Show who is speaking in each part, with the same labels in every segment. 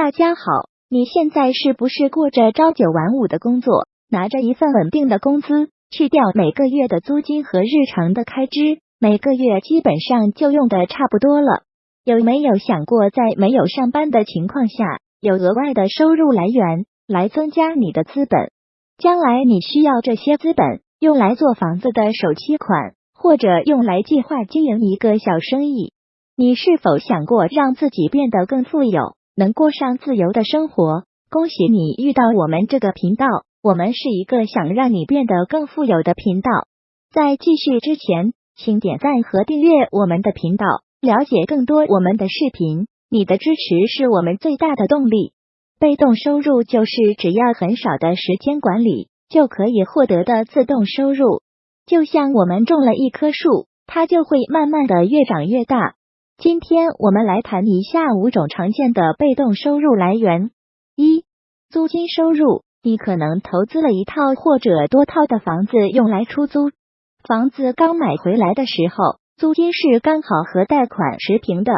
Speaker 1: 大家好，你现在是不是过着朝九晚五的工作，拿着一份稳定的工资，去掉每个月的租金和日常的开支，每个月基本上就用的差不多了？有没有想过，在没有上班的情况下，有额外的收入来源来增加你的资本？将来你需要这些资本用来做房子的首期款，或者用来计划经营一个小生意。你是否想过让自己变得更富有，能过上自由的生活？恭喜你遇到我们这个频道，我们是一个想让你变得更富有的频道。在继续之前，请点赞和订阅我们的频道，了解更多我们的视频。你的支持是我们最大的动力。被动收入就是只要很少的时间管理就可以获得的自动收入，就像我们种了一棵树，它就会慢慢的越长越大。今天我们来谈一下五种常见的被动收入来源。一、租金收入。你可能投资了一套或者多套的房子用来出租，房子刚买回来的时候，租金是刚好和贷款持平的。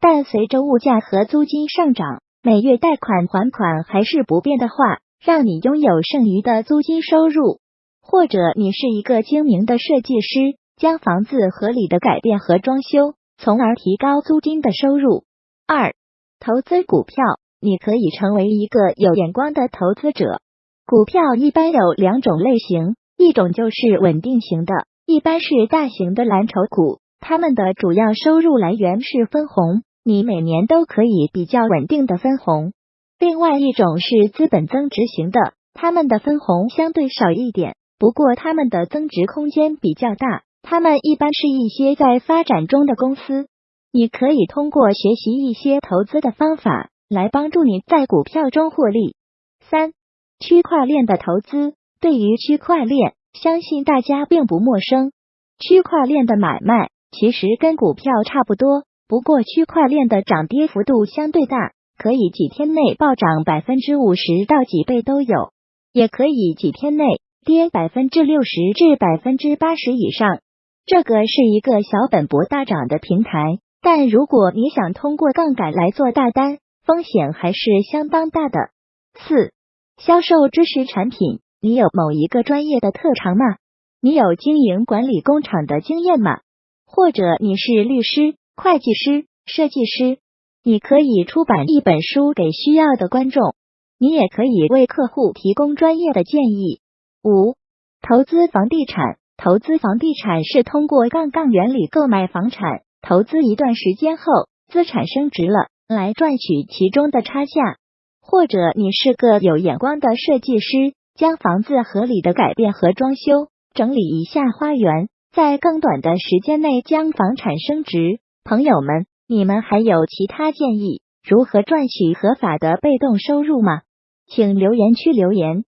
Speaker 1: 但随着物价和租金上涨，每月贷款还款还是不变的话，让你拥有剩余的租金收入。或者你是一个精明的设计师，将房子合理的改变和装修。从而提高租金的收入。二、投资股票，你可以成为一个有眼光的投资者。股票一般有两种类型，一种就是稳定型的，一般是大型的蓝筹股，它们的主要收入来源是分红，你每年都可以比较稳定的分红。另外一种是资本增值型的，它们的分红相对少一点，不过它们的增值空间比较大。他们一般是一些在发展中的公司，你可以通过学习一些投资的方法来帮助你在股票中获利。三、区块链的投资，对于区块链，相信大家并不陌生。区块链的买卖其实跟股票差不多，不过区块链的涨跌幅度相对大，可以几天内暴涨百分之五十到几倍都有，也可以几天内跌百分之六十至百分之八十以上。这个是一个小本博大涨的平台，但如果你想通过杠杆来做大单，风险还是相当大的。四、销售知识产品，你有某一个专业的特长吗？你有经营管理工厂的经验吗？或者你是律师、会计师、设计师？你可以出版一本书给需要的观众，你也可以为客户提供专业的建议。五、投资房地产。投资房地产是通过杠杆原理购买房产，投资一段时间后，资产升值了，来赚取其中的差价。或者你是个有眼光的设计师，将房子合理的改变和装修，整理一下花园，在更短的时间内将房产升值。朋友们，你们还有其他建议如何赚取合法的被动收入吗？请留言区留言。